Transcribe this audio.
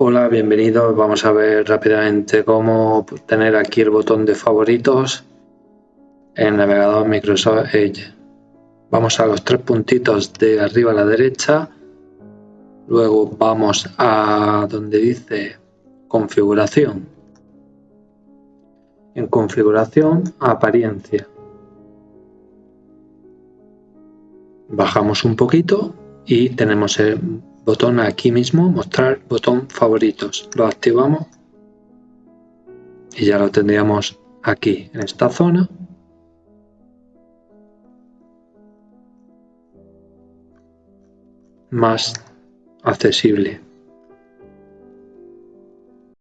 Hola, bienvenidos. Vamos a ver rápidamente cómo tener aquí el botón de favoritos en el navegador Microsoft Edge. Vamos a los tres puntitos de arriba a la derecha. Luego vamos a donde dice configuración. En configuración, apariencia. Bajamos un poquito y tenemos el botón aquí mismo, mostrar botón favoritos. Lo activamos y ya lo tendríamos aquí en esta zona. más accesible.